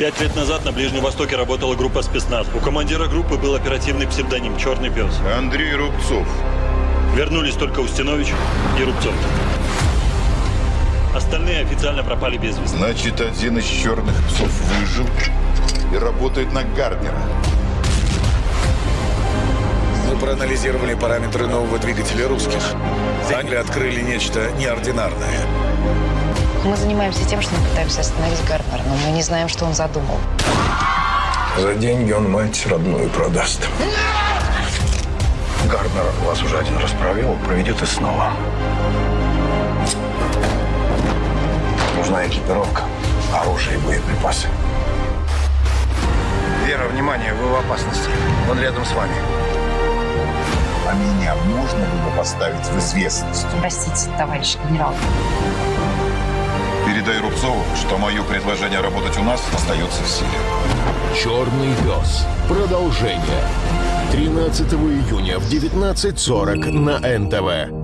Пять лет назад на Ближнем Востоке работала группа спецназ. У командира группы был оперативный псевдоним «Черный пес». Андрей Рубцов. Вернулись только Устинович и Рубцов. Остальные официально пропали без вести. Значит, один из черных псов выжил и работает на Гарднера. Мы проанализировали параметры нового двигателя русских. Они открыли нечто неординарное. Мы занимаемся тем, что мы пытаемся остановить Гарнера, но мы не знаем, что он задумал. За деньги он мать родную продаст. Гарднер вас уже один раз провел, проведет и снова. Нужна экипировка, оружие и боеприпасы. Вера, внимание, вы в опасности. Он рядом с вами. А меня можно было поставить в известность? Простите, товарищ генерал. Передай Рубцову, что мое предложение работать у нас остается в силе. Черный пес. Продолжение. 13 июня в 19.40 на НТВ.